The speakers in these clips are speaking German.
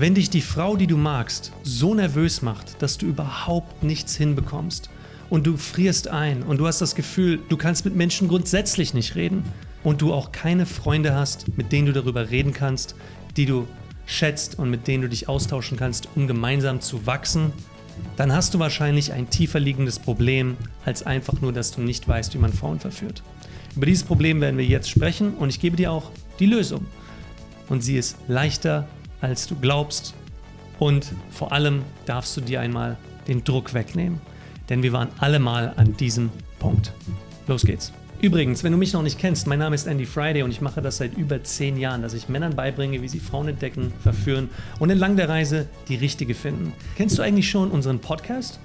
Wenn dich die Frau, die du magst, so nervös macht, dass du überhaupt nichts hinbekommst und du frierst ein und du hast das Gefühl, du kannst mit Menschen grundsätzlich nicht reden und du auch keine Freunde hast, mit denen du darüber reden kannst, die du schätzt und mit denen du dich austauschen kannst, um gemeinsam zu wachsen, dann hast du wahrscheinlich ein tiefer liegendes Problem, als einfach nur, dass du nicht weißt, wie man Frauen verführt. Über dieses Problem werden wir jetzt sprechen und ich gebe dir auch die Lösung. Und sie ist leichter, als du glaubst und vor allem darfst du dir einmal den Druck wegnehmen, denn wir waren alle mal an diesem Punkt. Los geht's. Übrigens, wenn du mich noch nicht kennst, mein Name ist Andy Friday und ich mache das seit über zehn Jahren, dass ich Männern beibringe, wie sie Frauen entdecken, verführen und entlang der Reise die richtige finden. Kennst du eigentlich schon unseren Podcast?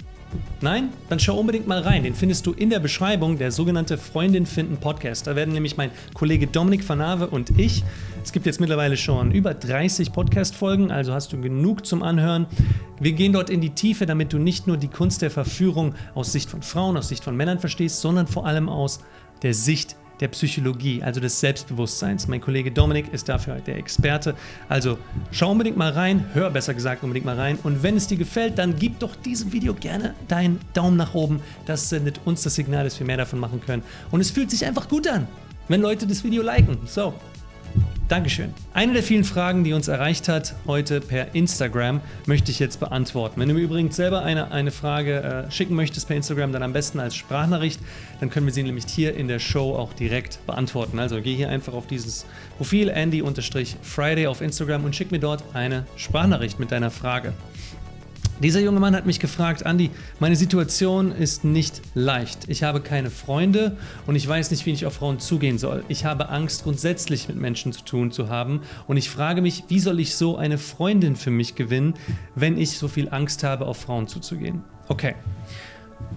Nein? Dann schau unbedingt mal rein. Den findest du in der Beschreibung, der sogenannte Freundin finden Podcast. Da werden nämlich mein Kollege Dominik Vanave und ich, es gibt jetzt mittlerweile schon über 30 Podcast-Folgen, also hast du genug zum Anhören. Wir gehen dort in die Tiefe, damit du nicht nur die Kunst der Verführung aus Sicht von Frauen, aus Sicht von Männern verstehst, sondern vor allem aus der Sicht der Psychologie, also des Selbstbewusstseins. Mein Kollege Dominik ist dafür der Experte. Also schau unbedingt mal rein, hör besser gesagt unbedingt mal rein. Und wenn es dir gefällt, dann gib doch diesem Video gerne deinen Daumen nach oben. Das sendet uns das Signal, dass wir mehr davon machen können. Und es fühlt sich einfach gut an, wenn Leute das Video liken. So, Dankeschön. Eine der vielen Fragen, die uns erreicht hat heute per Instagram, möchte ich jetzt beantworten. Wenn du mir übrigens selber eine, eine Frage äh, schicken möchtest per Instagram, dann am besten als Sprachnachricht. Dann können wir sie nämlich hier in der Show auch direkt beantworten. Also geh hier einfach auf dieses Profil Andy-Friday auf Instagram und schick mir dort eine Sprachnachricht mit deiner Frage. Dieser junge Mann hat mich gefragt, Andy, meine Situation ist nicht leicht. Ich habe keine Freunde und ich weiß nicht, wie ich auf Frauen zugehen soll. Ich habe Angst, grundsätzlich mit Menschen zu tun zu haben und ich frage mich, wie soll ich so eine Freundin für mich gewinnen, wenn ich so viel Angst habe, auf Frauen zuzugehen? Okay.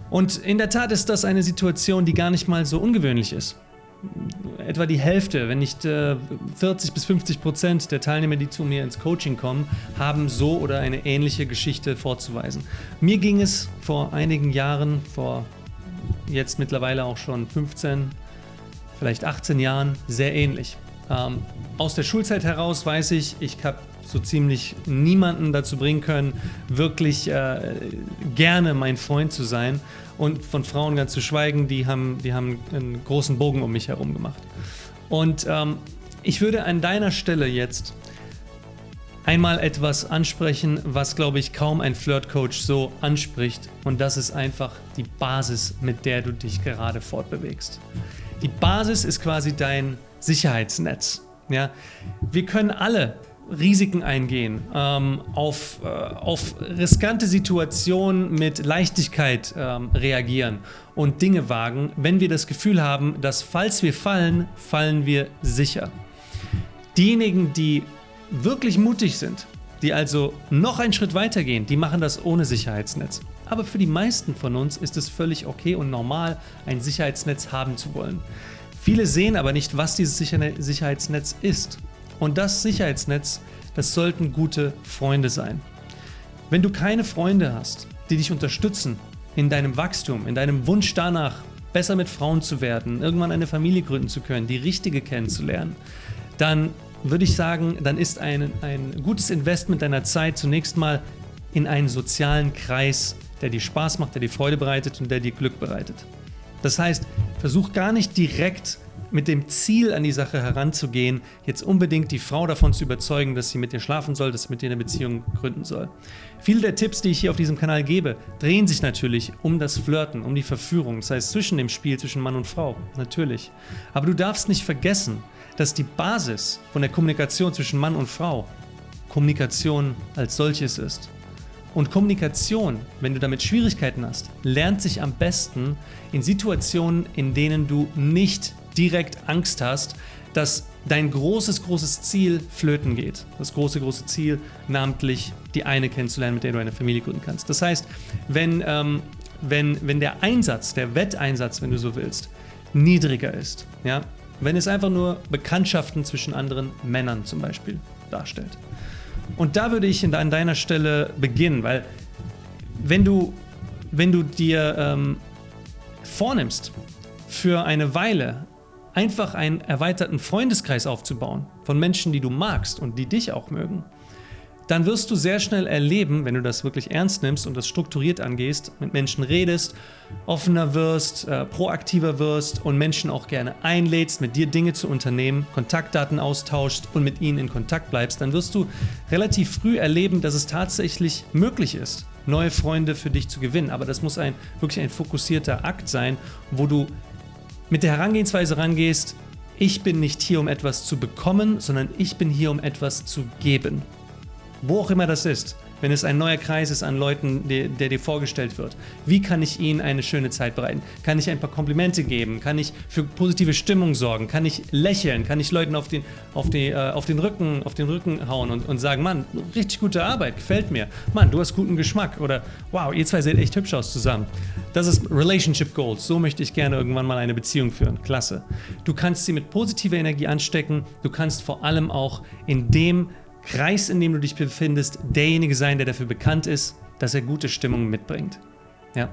Und in der Tat ist das eine Situation, die gar nicht mal so ungewöhnlich ist etwa die Hälfte, wenn nicht äh, 40 bis 50 Prozent der Teilnehmer, die zu mir ins Coaching kommen, haben so oder eine ähnliche Geschichte vorzuweisen. Mir ging es vor einigen Jahren, vor jetzt mittlerweile auch schon 15, vielleicht 18 Jahren, sehr ähnlich. Ähm, aus der Schulzeit heraus weiß ich, ich habe so ziemlich niemanden dazu bringen können, wirklich äh, gerne mein Freund zu sein. Und von Frauen ganz zu schweigen, die haben, die haben einen großen Bogen um mich herum gemacht. Und ähm, ich würde an deiner Stelle jetzt einmal etwas ansprechen, was, glaube ich, kaum ein Flirt-Coach so anspricht. Und das ist einfach die Basis, mit der du dich gerade fortbewegst. Die Basis ist quasi dein Sicherheitsnetz. Ja? Wir können alle Risiken eingehen, ähm, auf, äh, auf riskante Situationen mit Leichtigkeit ähm, reagieren und Dinge wagen, wenn wir das Gefühl haben, dass falls wir fallen, fallen wir sicher. Diejenigen, die wirklich mutig sind, die also noch einen Schritt weiter gehen, die machen das ohne Sicherheitsnetz. Aber für die meisten von uns ist es völlig okay und normal, ein Sicherheitsnetz haben zu wollen. Viele sehen aber nicht, was dieses Sicherheitsnetz ist. Und das Sicherheitsnetz, das sollten gute Freunde sein. Wenn du keine Freunde hast, die dich unterstützen in deinem Wachstum, in deinem Wunsch danach, besser mit Frauen zu werden, irgendwann eine Familie gründen zu können, die richtige kennenzulernen, dann würde ich sagen, dann ist ein, ein gutes Investment deiner Zeit zunächst mal in einen sozialen Kreis, der dir Spaß macht, der dir Freude bereitet und der dir Glück bereitet. Das heißt, versuch gar nicht direkt mit dem Ziel an die Sache heranzugehen, jetzt unbedingt die Frau davon zu überzeugen, dass sie mit dir schlafen soll, dass sie mit dir eine Beziehung gründen soll. Viele der Tipps, die ich hier auf diesem Kanal gebe, drehen sich natürlich um das Flirten, um die Verführung, das heißt zwischen dem Spiel zwischen Mann und Frau, natürlich. Aber du darfst nicht vergessen, dass die Basis von der Kommunikation zwischen Mann und Frau Kommunikation als solches ist. Und Kommunikation, wenn du damit Schwierigkeiten hast, lernt sich am besten in Situationen, in denen du nicht direkt Angst hast, dass dein großes, großes Ziel flöten geht. Das große, große Ziel, namentlich die eine kennenzulernen, mit der du eine Familie gründen kannst. Das heißt, wenn, ähm, wenn, wenn der Einsatz, der Wetteinsatz, wenn du so willst, niedriger ist, ja, wenn es einfach nur Bekanntschaften zwischen anderen Männern zum Beispiel darstellt. Und da würde ich an deiner Stelle beginnen, weil wenn du, wenn du dir ähm, vornimmst, für eine Weile einfach einen erweiterten Freundeskreis aufzubauen von Menschen, die du magst und die dich auch mögen, dann wirst du sehr schnell erleben, wenn du das wirklich ernst nimmst und das strukturiert angehst, mit Menschen redest, offener wirst, äh, proaktiver wirst und Menschen auch gerne einlädst, mit dir Dinge zu unternehmen, Kontaktdaten austauschst und mit ihnen in Kontakt bleibst, dann wirst du relativ früh erleben, dass es tatsächlich möglich ist, neue Freunde für dich zu gewinnen. Aber das muss ein wirklich ein fokussierter Akt sein, wo du mit der Herangehensweise rangehst, ich bin nicht hier, um etwas zu bekommen, sondern ich bin hier, um etwas zu geben. Wo auch immer das ist wenn es ein neuer Kreis ist an Leuten, der, der, dir vorgestellt wird. Wie kann ich ihnen eine schöne Zeit bereiten? Kann ich ein paar Komplimente geben? Kann ich für positive Stimmung sorgen? Kann ich lächeln? Kann ich Leuten auf den, auf die, äh, auf den, Rücken, auf den Rücken hauen und, und sagen, Mann, richtig gute Arbeit, gefällt mir. Mann, du hast guten Geschmack. Oder wow, ihr zwei seht echt hübsch aus zusammen. Das ist Relationship Goals. So möchte ich gerne irgendwann mal eine Beziehung führen. Klasse. Du kannst sie mit positiver Energie anstecken. Du kannst vor allem auch in dem Kreis, in dem du dich befindest, derjenige sein, der dafür bekannt ist, dass er gute Stimmung mitbringt. Ja?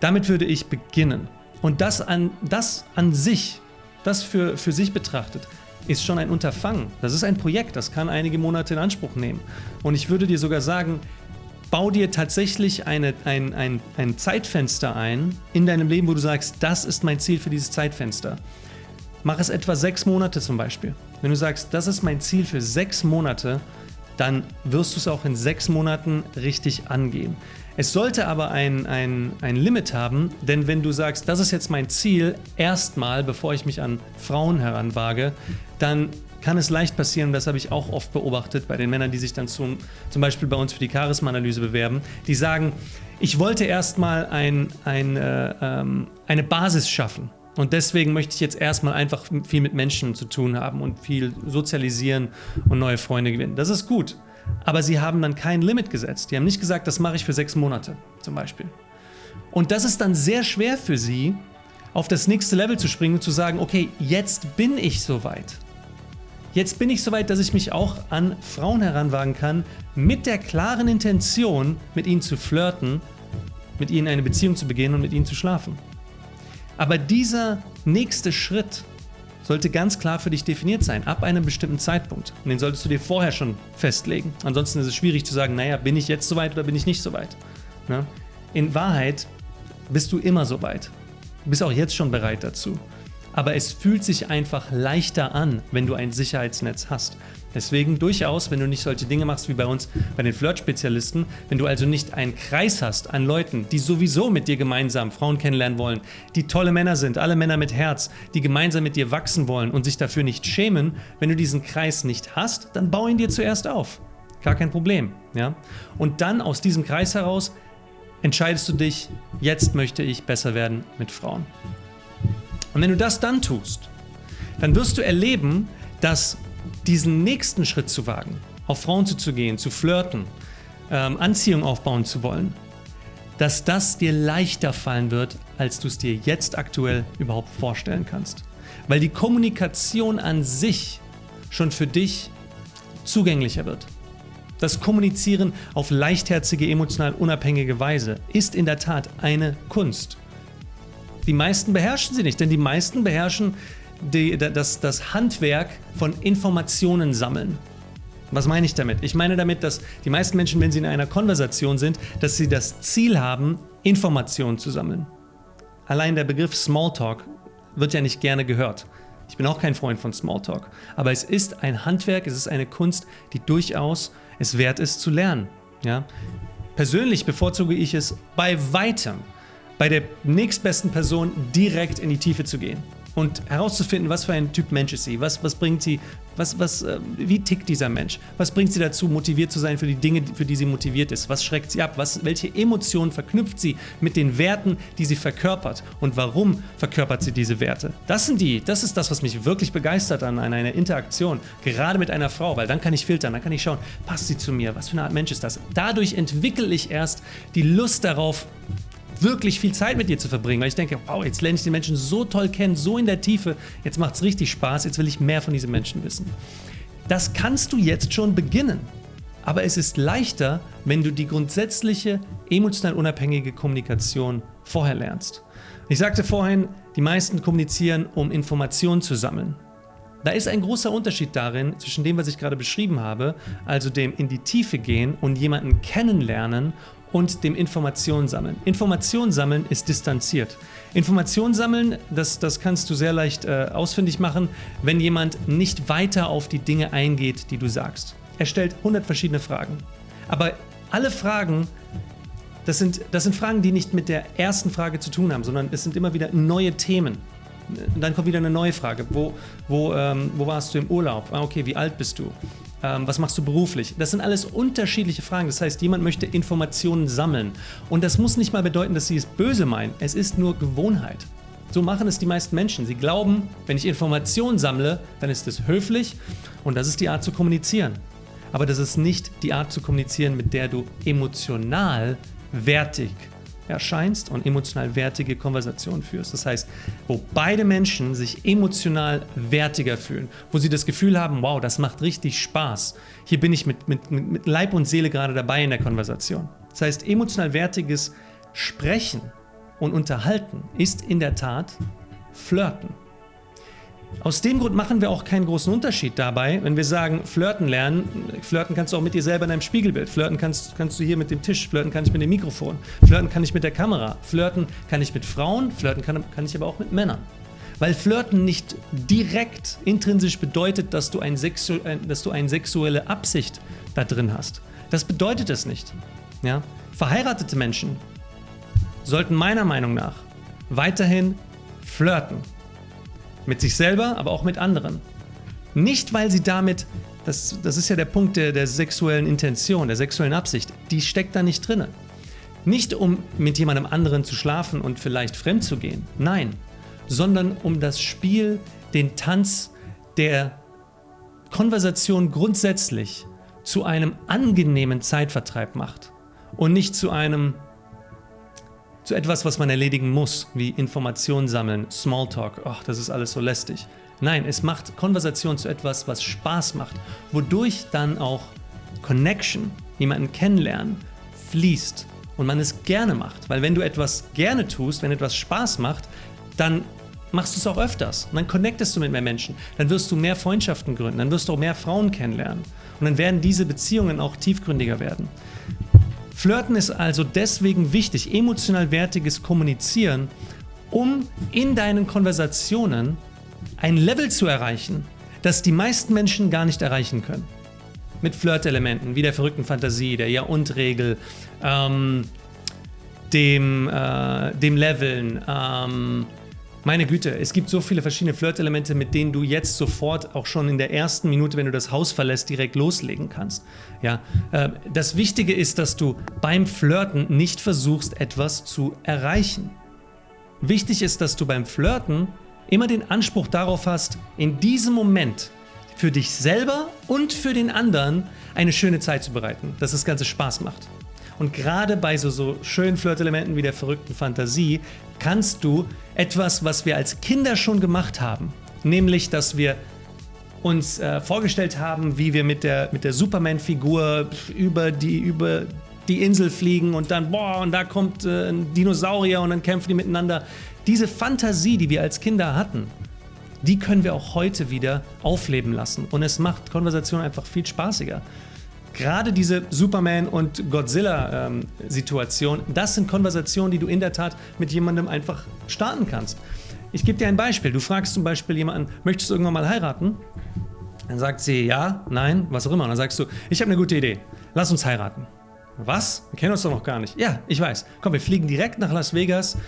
Damit würde ich beginnen. Und das an, das an sich, das für, für sich betrachtet, ist schon ein Unterfangen. Das ist ein Projekt, das kann einige Monate in Anspruch nehmen. Und ich würde dir sogar sagen, bau dir tatsächlich eine, ein, ein, ein Zeitfenster ein in deinem Leben, wo du sagst, das ist mein Ziel für dieses Zeitfenster. Mach es etwa sechs Monate zum Beispiel. Wenn du sagst, das ist mein Ziel für sechs Monate, dann wirst du es auch in sechs Monaten richtig angehen. Es sollte aber ein, ein, ein Limit haben, denn wenn du sagst, das ist jetzt mein Ziel, erstmal, bevor ich mich an Frauen heranwage, dann kann es leicht passieren, das habe ich auch oft beobachtet bei den Männern, die sich dann zum, zum Beispiel bei uns für die Charisma-Analyse bewerben, die sagen, ich wollte erstmal ein, ein, äh, ähm, eine Basis schaffen. Und deswegen möchte ich jetzt erstmal einfach viel mit Menschen zu tun haben und viel sozialisieren und neue Freunde gewinnen. Das ist gut. Aber sie haben dann kein Limit gesetzt. Die haben nicht gesagt, das mache ich für sechs Monate zum Beispiel. Und das ist dann sehr schwer für sie, auf das nächste Level zu springen und zu sagen, okay, jetzt bin ich soweit. Jetzt bin ich soweit, dass ich mich auch an Frauen heranwagen kann, mit der klaren Intention, mit ihnen zu flirten, mit ihnen eine Beziehung zu beginnen und mit ihnen zu schlafen. Aber dieser nächste Schritt sollte ganz klar für dich definiert sein, ab einem bestimmten Zeitpunkt. Und den solltest du dir vorher schon festlegen. Ansonsten ist es schwierig zu sagen, naja, bin ich jetzt soweit oder bin ich nicht soweit? Ne? In Wahrheit bist du immer soweit. Du bist auch jetzt schon bereit dazu. Aber es fühlt sich einfach leichter an, wenn du ein Sicherheitsnetz hast. Deswegen durchaus, wenn du nicht solche Dinge machst wie bei uns bei den Flirt-Spezialisten, wenn du also nicht einen Kreis hast an Leuten, die sowieso mit dir gemeinsam Frauen kennenlernen wollen, die tolle Männer sind, alle Männer mit Herz, die gemeinsam mit dir wachsen wollen und sich dafür nicht schämen, wenn du diesen Kreis nicht hast, dann bau ihn dir zuerst auf. Gar kein Problem. Ja? Und dann aus diesem Kreis heraus entscheidest du dich, jetzt möchte ich besser werden mit Frauen. Und wenn du das dann tust, dann wirst du erleben, dass diesen nächsten Schritt zu wagen, auf Frauen zuzugehen, zu flirten, ähm, Anziehung aufbauen zu wollen, dass das dir leichter fallen wird, als du es dir jetzt aktuell überhaupt vorstellen kannst. Weil die Kommunikation an sich schon für dich zugänglicher wird. Das Kommunizieren auf leichtherzige, emotional unabhängige Weise ist in der Tat eine Kunst. Die meisten beherrschen sie nicht, denn die meisten beherrschen die, das, das Handwerk von Informationen sammeln. Was meine ich damit? Ich meine damit, dass die meisten Menschen, wenn sie in einer Konversation sind, dass sie das Ziel haben, Informationen zu sammeln. Allein der Begriff Smalltalk wird ja nicht gerne gehört. Ich bin auch kein Freund von Smalltalk. Aber es ist ein Handwerk, es ist eine Kunst, die durchaus es wert ist zu lernen. Ja? Persönlich bevorzuge ich es bei weitem, bei der nächstbesten Person direkt in die Tiefe zu gehen und herauszufinden, was für ein Typ Mensch ist sie, was, was bringt sie, was, was, äh, wie tickt dieser Mensch, was bringt sie dazu, motiviert zu sein für die Dinge, für die sie motiviert ist, was schreckt sie ab, was, welche Emotionen verknüpft sie mit den Werten, die sie verkörpert? Und warum verkörpert sie diese Werte. Das sind die, das ist das, was mich wirklich begeistert an, an einer Interaktion, gerade mit einer Frau, weil dann kann ich filtern, dann kann ich schauen, passt sie zu mir, was für eine Art Mensch ist das. Dadurch entwickle ich erst die Lust darauf, wirklich viel Zeit mit dir zu verbringen, weil ich denke, wow, jetzt lerne ich den Menschen so toll kennen, so in der Tiefe, jetzt macht es richtig Spaß, jetzt will ich mehr von diesem Menschen wissen. Das kannst du jetzt schon beginnen. Aber es ist leichter, wenn du die grundsätzliche emotional unabhängige Kommunikation vorher lernst. Ich sagte vorhin, die meisten kommunizieren, um Informationen zu sammeln. Da ist ein großer Unterschied darin, zwischen dem, was ich gerade beschrieben habe, also dem in die Tiefe gehen und jemanden kennenlernen und dem Informationen sammeln. Informationen sammeln ist distanziert. Informationen sammeln, das, das kannst du sehr leicht äh, ausfindig machen, wenn jemand nicht weiter auf die Dinge eingeht, die du sagst. Er stellt 100 verschiedene Fragen. Aber alle Fragen, das sind, das sind Fragen, die nicht mit der ersten Frage zu tun haben, sondern es sind immer wieder neue Themen. Dann kommt wieder eine neue Frage. Wo, wo, ähm, wo warst du im Urlaub? Ah, okay, wie alt bist du? Ähm, was machst du beruflich? Das sind alles unterschiedliche Fragen. Das heißt, jemand möchte Informationen sammeln. Und das muss nicht mal bedeuten, dass sie es böse meinen. Es ist nur Gewohnheit. So machen es die meisten Menschen. Sie glauben, wenn ich Informationen sammle, dann ist es höflich und das ist die Art zu kommunizieren. Aber das ist nicht die Art zu kommunizieren, mit der du emotional wertig erscheinst und emotional wertige Konversationen führst. Das heißt, wo beide Menschen sich emotional wertiger fühlen, wo sie das Gefühl haben, wow, das macht richtig Spaß. Hier bin ich mit, mit, mit Leib und Seele gerade dabei in der Konversation. Das heißt, emotional wertiges Sprechen und Unterhalten ist in der Tat Flirten. Aus dem Grund machen wir auch keinen großen Unterschied dabei, wenn wir sagen, flirten lernen. Flirten kannst du auch mit dir selber in deinem Spiegelbild. Flirten kannst, kannst du hier mit dem Tisch. Flirten kann ich mit dem Mikrofon. Flirten kann ich mit der Kamera. Flirten kann ich mit Frauen. Flirten kann, kann ich aber auch mit Männern. Weil Flirten nicht direkt intrinsisch bedeutet, dass du, ein Sexu dass du eine sexuelle Absicht da drin hast. Das bedeutet es nicht. Ja? Verheiratete Menschen sollten meiner Meinung nach weiterhin flirten. Mit sich selber, aber auch mit anderen. Nicht, weil sie damit, das, das ist ja der Punkt der, der sexuellen Intention, der sexuellen Absicht, die steckt da nicht drin. Nicht um mit jemandem anderen zu schlafen und vielleicht fremd zu gehen, nein, sondern um das Spiel, den Tanz der Konversation grundsätzlich zu einem angenehmen Zeitvertreib macht und nicht zu einem zu etwas, was man erledigen muss, wie Informationen sammeln, Smalltalk, ach, das ist alles so lästig. Nein, es macht Konversation zu etwas, was Spaß macht, wodurch dann auch Connection, jemanden kennenlernen, fließt und man es gerne macht. Weil wenn du etwas gerne tust, wenn etwas Spaß macht, dann machst du es auch öfters und dann connectest du mit mehr Menschen, dann wirst du mehr Freundschaften gründen, dann wirst du auch mehr Frauen kennenlernen und dann werden diese Beziehungen auch tiefgründiger werden. Flirten ist also deswegen wichtig, emotional wertiges Kommunizieren, um in deinen Konversationen ein Level zu erreichen, das die meisten Menschen gar nicht erreichen können. Mit Flirtelementen wie der verrückten Fantasie, der Ja-und-Regel, ähm, dem, äh, dem Leveln, ähm, meine Güte, es gibt so viele verschiedene Flirtelemente, mit denen du jetzt sofort auch schon in der ersten Minute, wenn du das Haus verlässt, direkt loslegen kannst. Ja, äh, das Wichtige ist, dass du beim Flirten nicht versuchst, etwas zu erreichen. Wichtig ist, dass du beim Flirten immer den Anspruch darauf hast, in diesem Moment für dich selber und für den anderen eine schöne Zeit zu bereiten, dass das Ganze Spaß macht. Und gerade bei so, so schönen Flirtelementen wie der verrückten Fantasie kannst du etwas, was wir als Kinder schon gemacht haben, nämlich, dass wir uns äh, vorgestellt haben, wie wir mit der, mit der Superman-Figur über die, über die Insel fliegen und dann, boah, und da kommt äh, ein Dinosaurier und dann kämpfen die miteinander. Diese Fantasie, die wir als Kinder hatten, die können wir auch heute wieder aufleben lassen. Und es macht Konversation einfach viel spaßiger. Gerade diese Superman- und Godzilla-Situation, ähm, das sind Konversationen, die du in der Tat mit jemandem einfach starten kannst. Ich gebe dir ein Beispiel. Du fragst zum Beispiel jemanden, möchtest du irgendwann mal heiraten? Dann sagt sie ja, nein, was auch immer. Und dann sagst du, ich habe eine gute Idee. Lass uns heiraten. Was? Wir kennen uns doch noch gar nicht. Ja, ich weiß. Komm, wir fliegen direkt nach Las Vegas,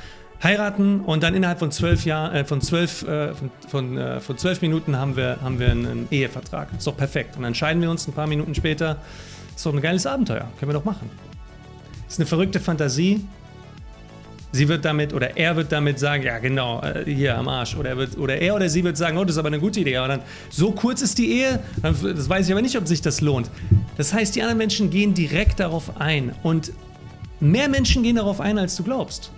heiraten und dann innerhalb von zwölf Jahren, äh, von zwölf, äh, von, von, äh, von zwölf Minuten haben wir, haben wir einen Ehevertrag. Ist doch perfekt. Und dann entscheiden wir uns ein paar Minuten später. Ist doch ein geiles Abenteuer. Können wir doch machen. Ist eine verrückte Fantasie. Sie wird damit oder er wird damit sagen, ja genau, äh, hier am Arsch. Oder er, wird, oder er oder sie wird sagen, oh, das ist aber eine gute Idee. Aber dann, so kurz ist die Ehe, das weiß ich aber nicht, ob sich das lohnt. Das heißt, die anderen Menschen gehen direkt darauf ein. Und mehr Menschen gehen darauf ein, als du glaubst.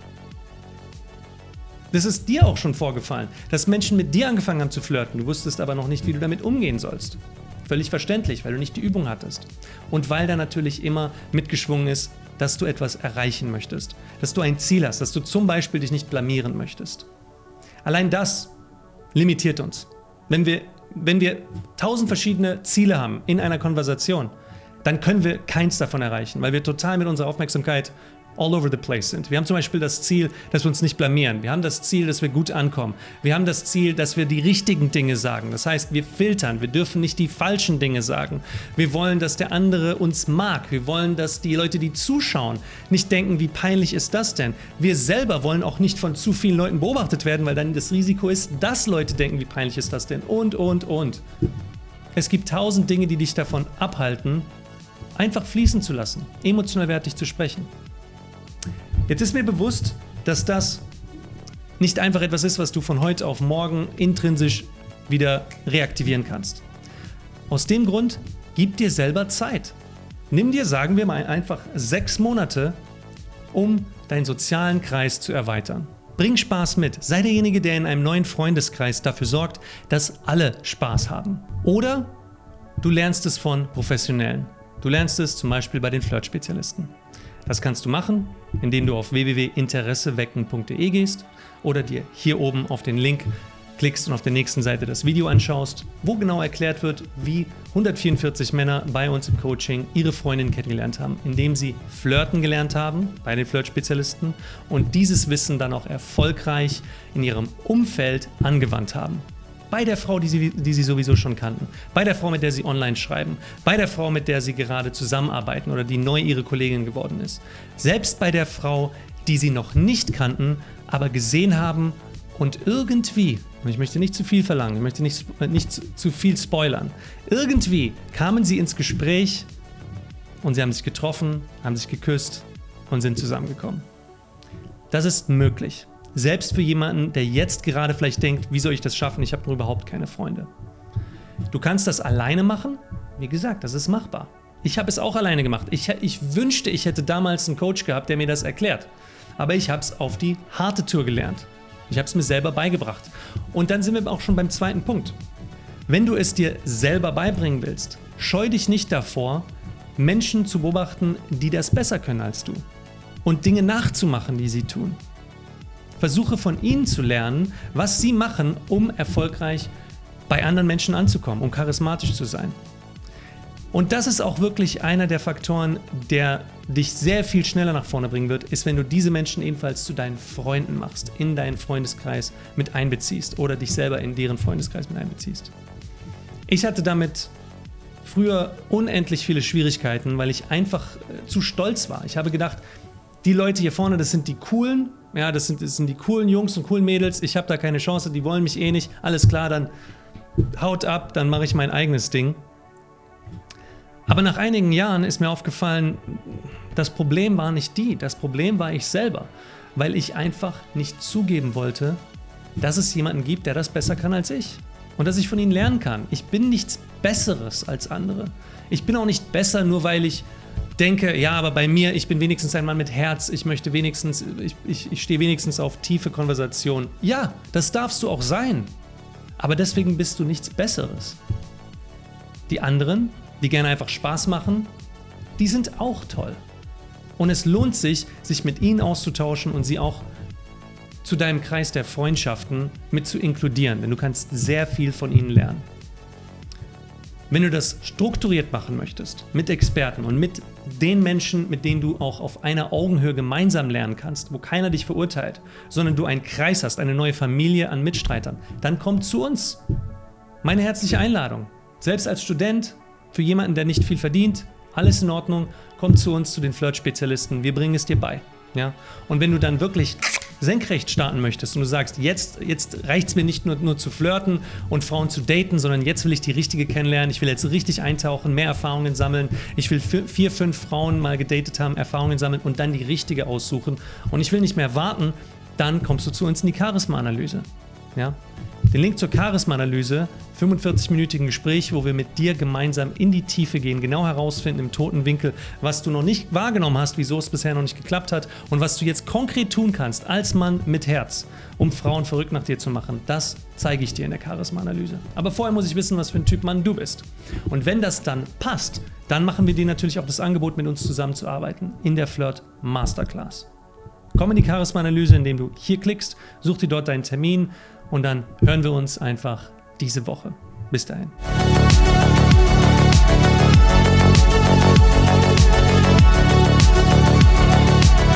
Das ist dir auch schon vorgefallen, dass Menschen mit dir angefangen haben zu flirten, du wusstest aber noch nicht, wie du damit umgehen sollst. Völlig verständlich, weil du nicht die Übung hattest. Und weil da natürlich immer mitgeschwungen ist, dass du etwas erreichen möchtest, dass du ein Ziel hast, dass du zum Beispiel dich nicht blamieren möchtest. Allein das limitiert uns. Wenn wir wenn wir tausend verschiedene Ziele haben in einer Konversation, dann können wir keins davon erreichen, weil wir total mit unserer Aufmerksamkeit all over the place sind. Wir haben zum Beispiel das Ziel, dass wir uns nicht blamieren. Wir haben das Ziel, dass wir gut ankommen. Wir haben das Ziel, dass wir die richtigen Dinge sagen. Das heißt, wir filtern. Wir dürfen nicht die falschen Dinge sagen. Wir wollen, dass der andere uns mag. Wir wollen, dass die Leute, die zuschauen, nicht denken, wie peinlich ist das denn? Wir selber wollen auch nicht von zu vielen Leuten beobachtet werden, weil dann das Risiko ist, dass Leute denken, wie peinlich ist das denn? Und, und, und. Es gibt tausend Dinge, die dich davon abhalten, einfach fließen zu lassen, emotional wertig zu sprechen. Jetzt ist mir bewusst, dass das nicht einfach etwas ist, was du von heute auf morgen intrinsisch wieder reaktivieren kannst. Aus dem Grund, gib dir selber Zeit. Nimm dir, sagen wir mal, einfach sechs Monate, um deinen sozialen Kreis zu erweitern. Bring Spaß mit. Sei derjenige, der in einem neuen Freundeskreis dafür sorgt, dass alle Spaß haben. Oder du lernst es von Professionellen. Du lernst es zum Beispiel bei den Flirt-Spezialisten. Das kannst du machen, indem du auf www.interessewecken.de gehst oder dir hier oben auf den Link klickst und auf der nächsten Seite das Video anschaust, wo genau erklärt wird, wie 144 Männer bei uns im Coaching ihre Freundin kennengelernt haben, indem sie flirten gelernt haben bei den Flirt-Spezialisten und dieses Wissen dann auch erfolgreich in ihrem Umfeld angewandt haben bei der Frau, die sie, die sie sowieso schon kannten, bei der Frau, mit der sie online schreiben, bei der Frau, mit der sie gerade zusammenarbeiten oder die neu ihre Kollegin geworden ist. Selbst bei der Frau, die sie noch nicht kannten, aber gesehen haben und irgendwie, und ich möchte nicht zu viel verlangen, ich möchte nicht, nicht zu, zu viel spoilern, irgendwie kamen sie ins Gespräch und sie haben sich getroffen, haben sich geküsst und sind zusammengekommen. Das ist möglich. Selbst für jemanden, der jetzt gerade vielleicht denkt, wie soll ich das schaffen, ich habe nur überhaupt keine Freunde. Du kannst das alleine machen. Wie gesagt, das ist machbar. Ich habe es auch alleine gemacht. Ich, ich wünschte, ich hätte damals einen Coach gehabt, der mir das erklärt. Aber ich habe es auf die harte Tour gelernt. Ich habe es mir selber beigebracht. Und dann sind wir auch schon beim zweiten Punkt. Wenn du es dir selber beibringen willst, scheu dich nicht davor, Menschen zu beobachten, die das besser können als du. Und Dinge nachzumachen, die sie tun. Versuche von ihnen zu lernen, was sie machen, um erfolgreich bei anderen Menschen anzukommen, um charismatisch zu sein. Und das ist auch wirklich einer der Faktoren, der dich sehr viel schneller nach vorne bringen wird, ist, wenn du diese Menschen ebenfalls zu deinen Freunden machst, in deinen Freundeskreis mit einbeziehst oder dich selber in deren Freundeskreis mit einbeziehst. Ich hatte damit früher unendlich viele Schwierigkeiten, weil ich einfach äh, zu stolz war. Ich habe gedacht, die Leute hier vorne, das sind die coolen, ja, das sind, das sind die coolen Jungs und coolen Mädels, ich habe da keine Chance, die wollen mich eh nicht, alles klar, dann haut ab, dann mache ich mein eigenes Ding. Aber nach einigen Jahren ist mir aufgefallen, das Problem war nicht die, das Problem war ich selber, weil ich einfach nicht zugeben wollte, dass es jemanden gibt, der das besser kann als ich und dass ich von ihnen lernen kann. Ich bin nichts Besseres als andere. Ich bin auch nicht besser, nur weil ich denke, ja, aber bei mir, ich bin wenigstens ein Mann mit Herz, ich möchte wenigstens, ich, ich, ich stehe wenigstens auf tiefe Konversation. Ja, das darfst du auch sein. Aber deswegen bist du nichts Besseres. Die anderen, die gerne einfach Spaß machen, die sind auch toll. Und es lohnt sich, sich mit ihnen auszutauschen und sie auch zu deinem Kreis der Freundschaften mit zu inkludieren, denn du kannst sehr viel von ihnen lernen. Wenn du das strukturiert machen möchtest, mit Experten und mit den Menschen, mit denen du auch auf einer Augenhöhe gemeinsam lernen kannst, wo keiner dich verurteilt, sondern du einen Kreis hast, eine neue Familie an Mitstreitern, dann komm zu uns. Meine herzliche Einladung. Selbst als Student, für jemanden, der nicht viel verdient, alles in Ordnung, komm zu uns, zu den Flirt-Spezialisten, wir bringen es dir bei. Ja? Und wenn du dann wirklich senkrecht starten möchtest und du sagst, jetzt, jetzt reicht es mir nicht nur, nur zu flirten und Frauen zu daten, sondern jetzt will ich die richtige kennenlernen, ich will jetzt richtig eintauchen, mehr Erfahrungen sammeln, ich will vier, fünf Frauen mal gedatet haben, Erfahrungen sammeln und dann die richtige aussuchen und ich will nicht mehr warten, dann kommst du zu uns in die Charisma-Analyse. Ja? Den Link zur Charisma-Analyse, 45-minütigen Gespräch, wo wir mit dir gemeinsam in die Tiefe gehen, genau herausfinden im toten Winkel, was du noch nicht wahrgenommen hast, wieso es bisher noch nicht geklappt hat und was du jetzt konkret tun kannst als Mann mit Herz, um Frauen verrückt nach dir zu machen. Das zeige ich dir in der Charisma-Analyse. Aber vorher muss ich wissen, was für ein Typ Mann du bist. Und wenn das dann passt, dann machen wir dir natürlich auch das Angebot, mit uns zusammenzuarbeiten in der Flirt Masterclass. Komm in die Charisma-Analyse, indem du hier klickst, such dir dort deinen Termin und dann hören wir uns einfach diese Woche. Bis dahin.